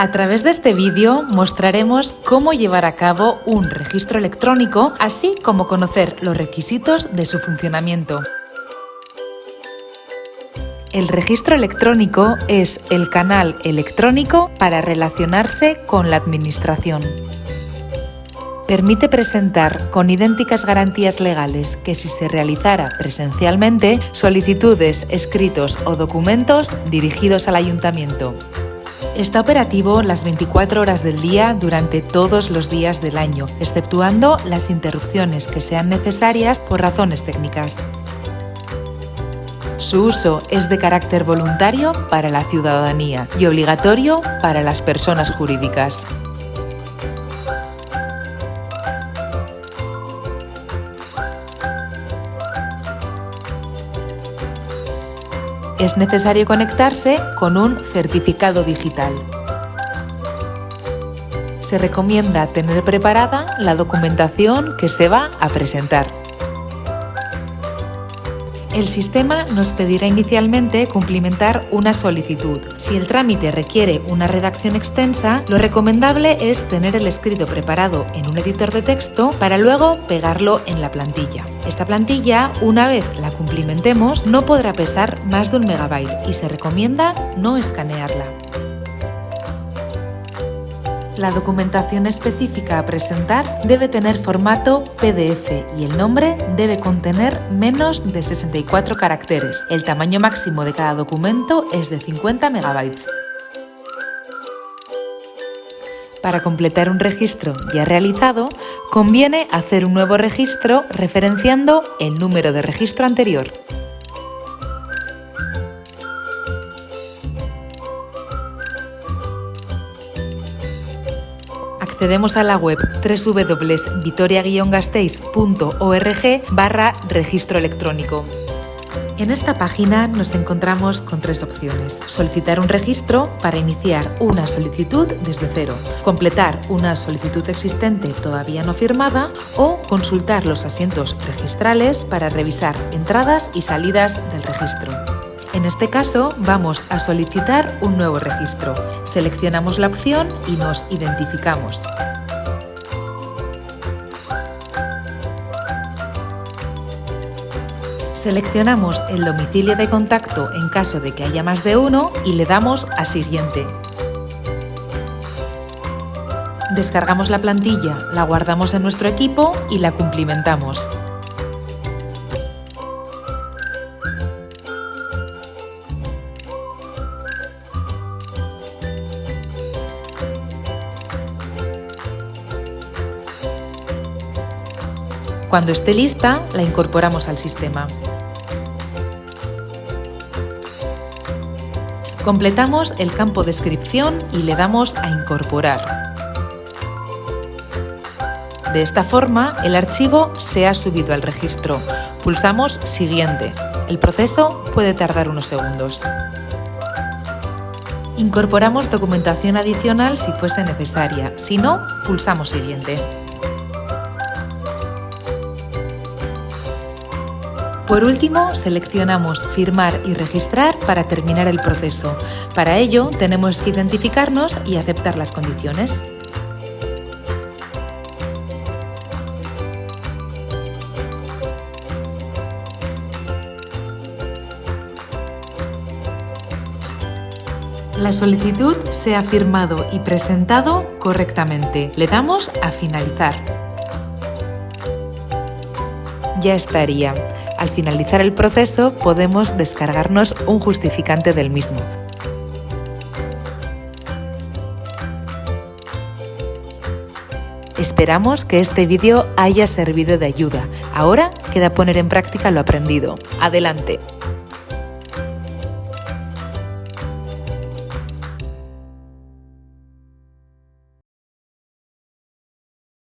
A través de este vídeo mostraremos cómo llevar a cabo un registro electrónico, así como conocer los requisitos de su funcionamiento. El registro electrónico es el canal electrónico para relacionarse con la Administración. Permite presentar con idénticas garantías legales que si se realizara presencialmente solicitudes, escritos o documentos dirigidos al Ayuntamiento. Está operativo las 24 horas del día durante todos los días del año, exceptuando las interrupciones que sean necesarias por razones técnicas. Su uso es de carácter voluntario para la ciudadanía y obligatorio para las personas jurídicas. Es necesario conectarse con un certificado digital. Se recomienda tener preparada la documentación que se va a presentar. El sistema nos pedirá inicialmente cumplimentar una solicitud. Si el trámite requiere una redacción extensa, lo recomendable es tener el escrito preparado en un editor de texto para luego pegarlo en la plantilla. Esta plantilla, una vez la cumplimentemos, no podrá pesar más de un megabyte y se recomienda no escanearla. La documentación específica a presentar debe tener formato PDF y el nombre debe contener menos de 64 caracteres. El tamaño máximo de cada documento es de 50 megabytes. Para completar un registro ya realizado, conviene hacer un nuevo registro referenciando el número de registro anterior. Accedemos a la web www.vitoria-gasteiz.org barra registro electrónico. En esta página nos encontramos con tres opciones. Solicitar un registro para iniciar una solicitud desde cero, completar una solicitud existente todavía no firmada o consultar los asientos registrales para revisar entradas y salidas del registro. En este caso vamos a solicitar un nuevo registro. Seleccionamos la opción y nos identificamos. Seleccionamos el domicilio de contacto en caso de que haya más de uno y le damos a Siguiente. Descargamos la plantilla, la guardamos en nuestro equipo y la cumplimentamos. Cuando esté lista, la incorporamos al sistema. Completamos el campo Descripción y le damos a Incorporar. De esta forma, el archivo se ha subido al registro. Pulsamos Siguiente. El proceso puede tardar unos segundos. Incorporamos documentación adicional si fuese necesaria. Si no, pulsamos Siguiente. Por último, seleccionamos Firmar y registrar para terminar el proceso. Para ello, tenemos que identificarnos y aceptar las condiciones. La solicitud se ha firmado y presentado correctamente. Le damos a finalizar. Ya estaría. Al finalizar el proceso podemos descargarnos un justificante del mismo. Esperamos que este vídeo haya servido de ayuda. Ahora queda poner en práctica lo aprendido. ¡Adelante!